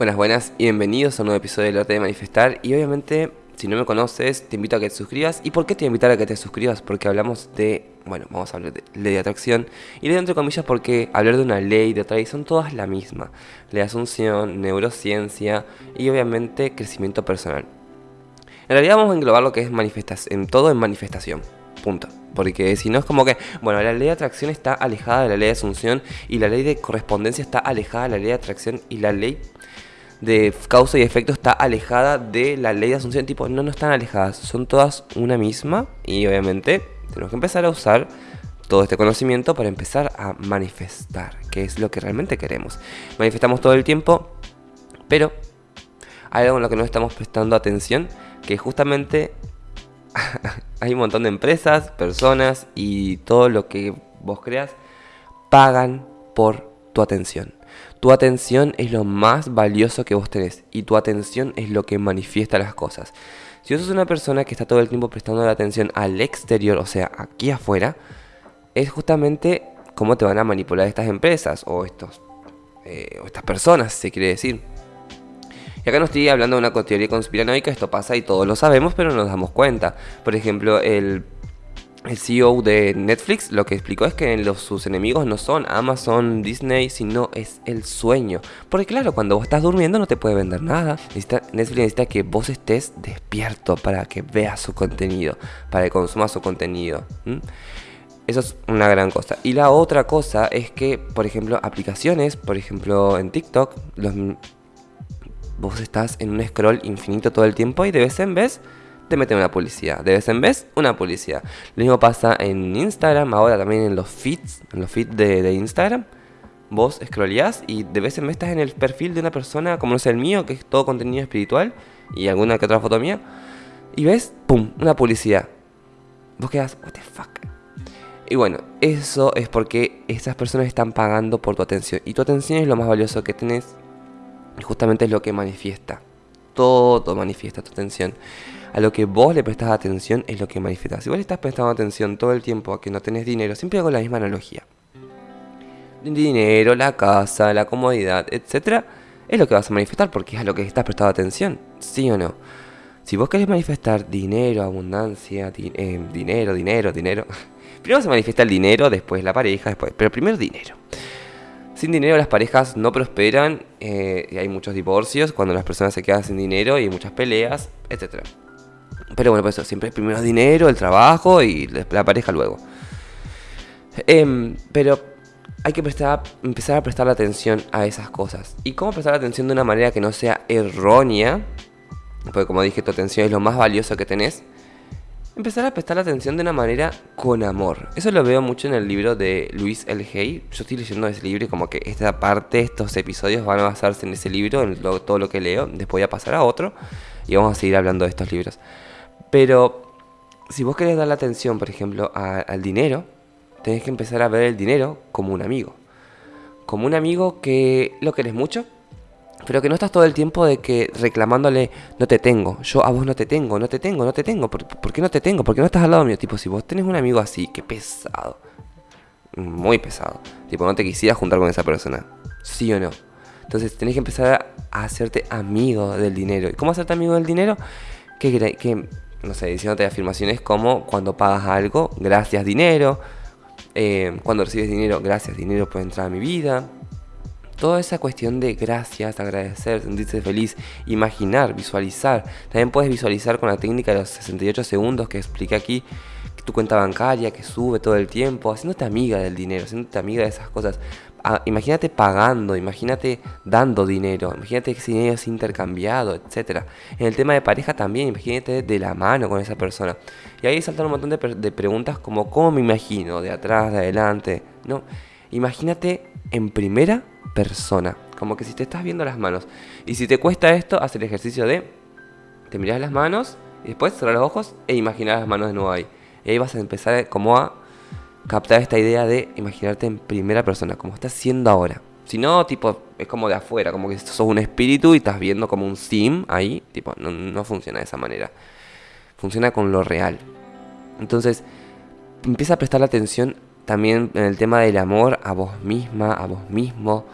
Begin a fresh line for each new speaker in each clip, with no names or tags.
Buenas, buenas y bienvenidos a un nuevo episodio del arte de manifestar. Y obviamente, si no me conoces, te invito a que te suscribas. ¿Y por qué te invitar a que te suscribas? Porque hablamos de, bueno, vamos a hablar de ley de atracción. Y ley entre comillas porque hablar de una ley de atracción son todas la misma. Ley de asunción, neurociencia y obviamente crecimiento personal. En realidad vamos a englobar lo que es manifestación, en todo en manifestación. Punto. Porque si no es como que, bueno, la ley de atracción está alejada de la ley de asunción y la ley de correspondencia está alejada de la ley de atracción y la ley de causa y efecto está alejada de la ley de asunción. Tipo, no, no están alejadas, son todas una misma y obviamente tenemos que empezar a usar todo este conocimiento para empezar a manifestar, que es lo que realmente queremos. Manifestamos todo el tiempo, pero hay algo en lo que no estamos prestando atención, que justamente hay un montón de empresas, personas y todo lo que vos creas pagan por tu atención. Tu atención es lo más valioso que vos tenés y tu atención es lo que manifiesta las cosas. Si vos sos una persona que está todo el tiempo prestando la atención al exterior, o sea, aquí afuera, es justamente cómo te van a manipular estas empresas o, estos, eh, o estas personas, se quiere decir. Y acá no estoy hablando de una teoría conspiranoica, esto pasa y todos lo sabemos, pero no nos damos cuenta. Por ejemplo, el el CEO de Netflix lo que explicó es que los, sus enemigos no son Amazon, Disney, sino es el sueño. Porque claro, cuando vos estás durmiendo no te puede vender nada. Netflix necesita que vos estés despierto para que veas su contenido, para que consumas su contenido. Eso es una gran cosa. Y la otra cosa es que, por ejemplo, aplicaciones, por ejemplo en TikTok, vos estás en un scroll infinito todo el tiempo y de vez en vez te meten una publicidad. De vez en vez, una publicidad. Lo mismo pasa en Instagram, ahora también en los feeds, en los feeds de, Instagram. Vos scrolleás y de vez en vez estás en el perfil de una persona, como no sé el mío, que es todo contenido espiritual, y alguna que otra foto mía, y ves, ¡pum!, una publicidad. Vos quedas, ¿what the fuck? Y bueno, eso es porque esas personas están pagando por tu atención. Y tu atención es lo más valioso que tenés. Y justamente es lo que manifiesta. Todo manifiesta tu atención a lo que vos le prestás atención es lo que manifiestas. Si vos le estás prestando atención todo el tiempo a que no tenés dinero, siempre hago la misma analogía. dinero, la casa, la comodidad, etc. Es lo que vas a manifestar porque es a lo que estás prestando atención. ¿Sí o no? Si vos querés manifestar dinero, abundancia, eh, dinero, dinero, dinero. Primero se manifiesta el dinero, después la pareja, después. Pero primero dinero. Sin dinero las parejas no prosperan, eh, y hay muchos divorcios cuando las personas se quedan sin dinero y muchas peleas, etc. Pero bueno, pues eso, siempre primero dinero, el trabajo y la pareja luego. Em, pero hay que empezar a prestar atención a esas cosas. ¿Y cómo prestar atención de una manera que no sea errónea? Porque como dije, tu atención es lo más valioso que tenés. Empezar a prestar atención de una manera con amor. Eso lo veo mucho en el libro de Luis L. Hay. Yo estoy leyendo ese libro y como que esta parte, estos episodios van a basarse en ese libro, en todo lo que leo. Después voy a pasar a otro y vamos a seguir hablando de estos libros. Pero si vos querés dar la atención, por ejemplo, al dinero, tenés que empezar a ver el dinero como un amigo. Como un amigo que lo querés mucho, pero que no estás todo el tiempo de que reclamándole, no te tengo, yo a vos no te tengo, no te tengo, no te tengo, ¿por, qué no te tengo? ¿Por qué no estás al lado mío? Tipo, si vos tenés un amigo así, qué pesado, muy pesado, tipo, no te quisieras juntar con esa persona, ¿sí o no? Entonces tenés que empezar a hacerte amigo del dinero. ¿Y cómo hacerte amigo del dinero? Que, que no sé, diciéndote afirmaciones como cuando pagas algo, gracias dinero, eh, cuando recibes dinero, gracias dinero por entrar a mi vida. Toda esa cuestión de gracias, agradecer, sentirse feliz, imaginar, visualizar. También puedes visualizar con la técnica de los 68 segundos que expliqué aquí, tu cuenta bancaria que sube todo el tiempo, haciéndote amiga del dinero, haciéndote amiga de esas cosas. Ah, imagínate pagando, imagínate dando dinero, imagínate que ese dinero es intercambiado, etc. En el tema de pareja también, imagínate de la mano con esa persona. Y ahí saltan un montón de, de preguntas como ¿cómo me imagino? De atrás, de adelante. No, imagínate en primera persona, como que si te estás viendo las manos. Y si te cuesta esto, haz el ejercicio de te miras las manos y después cerrar los ojos e imaginar las manos de nuevo ahí. Y ahí vas a empezar como a captar esta idea de imaginarte en primera persona, como estás siendo ahora. Si no, tipo, es como de afuera, como que sos un espíritu y estás viendo como un sim ahí, tipo, no, funciona de esa manera. Funciona con lo real. Entonces, empieza a prestar atención también en el tema del amor a vos misma, a vos mismo.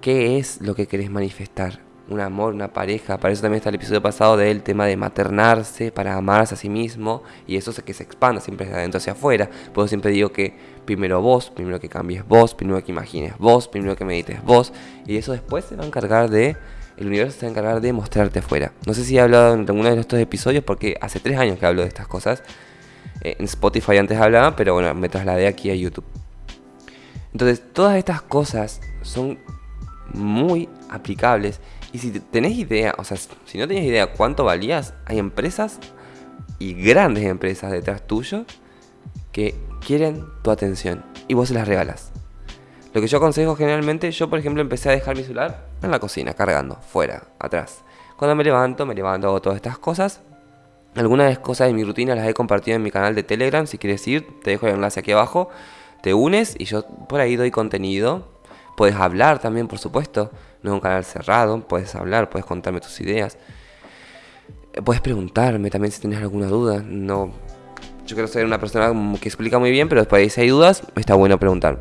¿Qué es lo que querés manifestar? Un amor, una pareja. Para eso también está el episodio pasado del tema de maternarse, para amarse a sí mismo. Y eso es que se expanda siempre de adentro hacia afuera. Por eso siempre digo que primero vos, primero que cambies vos, primero que imagines vos, primero que medites vos. Y eso después se va a encargar de... El universo se va a encargar de mostrarte afuera. No sé si he hablado en alguno de estos episodios porque hace tres años que hablo de estas cosas. Eh, en Spotify antes hablaba, pero bueno, me trasladé aquí a YouTube. Entonces, todas estas cosas son muy aplicables. Y si tenés idea, o sea, si no tenés idea cuánto valías, hay empresas y grandes empresas detrás tuyo que quieren tu atención y vos se las regalas. Lo que yo aconsejo generalmente, yo por ejemplo empecé a dejar mi celular en la cocina, cargando, fuera, atrás. Cuando me levanto, me levanto, hago todas estas cosas. Algunas cosas de mi rutina las he compartido en mi canal de Telegram, si quieres ir, te dejo el enlace aquí abajo. Te unes y yo por ahí doy contenido Puedes hablar también, por supuesto. No es un canal cerrado. Puedes hablar, puedes contarme tus ideas. Eh, puedes preguntarme también si tienes alguna duda. No, yo quiero ser una persona que explica muy bien, pero después si hay dudas, está bueno preguntar.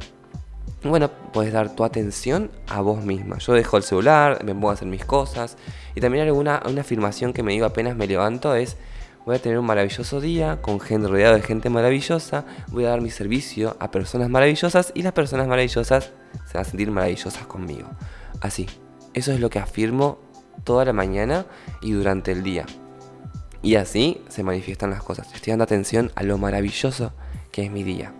Bueno, puedes dar tu atención a vos misma. Yo dejo el celular, me pongo a hacer mis cosas. Y también alguna una afirmación que me digo apenas me levanto es Voy a tener un maravilloso día con gente rodeado de gente maravillosa. Voy a dar mi servicio a personas maravillosas y las personas maravillosas se van a sentir maravillosas conmigo. Así, eso es lo que afirmo toda la mañana y durante el día. Y así se manifiestan las cosas. Estoy dando atención a lo maravilloso que es mi día.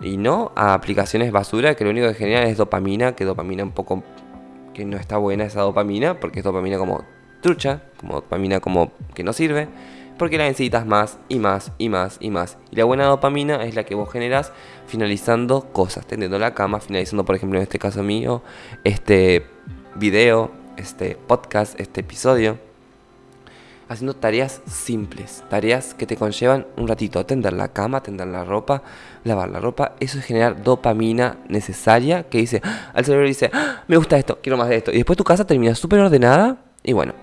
Y no a aplicaciones basura que lo único que generan es dopamina, que dopamina un poco que no está buena esa dopamina, porque es dopamina como trucha, como dopamina como que no sirve porque la necesitas más y más y más y más. Y la buena dopamina es la que vos generas finalizando cosas, tendiendo la cama, finalizando, por ejemplo, en este caso mío, este video, este podcast, este episodio. Haciendo tareas simples, tareas que te conllevan un ratito, tender la cama, tender la ropa, lavar la ropa. Eso es generar dopamina necesaria que dice, ¡Ah! al cerebro dice, ¡Ah! me gusta esto, quiero más de esto. Y después tu casa termina súper ordenada y bueno.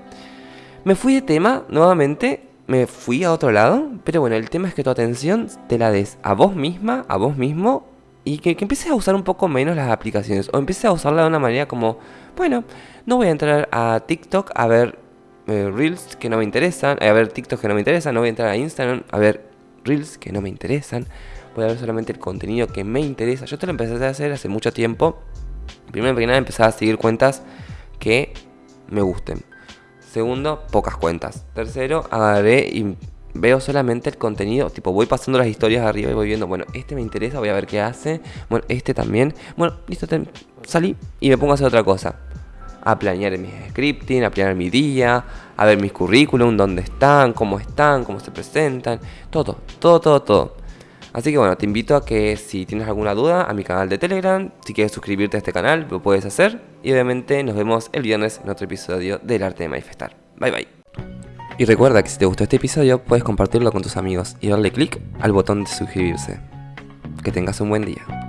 Me fui de tema nuevamente me fui a otro lado, pero bueno, el tema es que tu atención te la des a vos misma, a vos mismo, y que, empieces a usar un poco menos las aplicaciones, o empieces a usarla de una manera como, bueno, no voy a entrar a TikTok a ver eh, Reels que no me interesan, a ver TikTok que no me interesan, no voy a entrar a Instagram a ver Reels que no me interesan, voy a ver solamente el contenido que me interesa. Yo te lo empecé a hacer hace mucho tiempo. Primero que nada empecé a seguir cuentas que me gusten. Segundo, pocas cuentas. Tercero, agarré y veo solamente el contenido. Tipo, voy pasando las historias arriba y voy viendo, bueno, este me interesa, voy a ver qué hace. Bueno, este también. Bueno, listo, salí y me pongo a hacer otra cosa. A planear mis scripting, a planear mi día, a ver mis currículum, dónde están, cómo están, cómo se presentan. Todo, todo, todo, todo. Así que bueno, te invito a que si tienes alguna duda a mi canal de Telegram, si quieres suscribirte a este canal, lo puedes hacer. Y obviamente nos vemos el viernes en otro episodio del arte de manifestar. Bye bye. Y recuerda que si te gustó este episodio, puedes compartirlo con tus amigos y darle click al botón de suscribirse. Que tengas un buen día.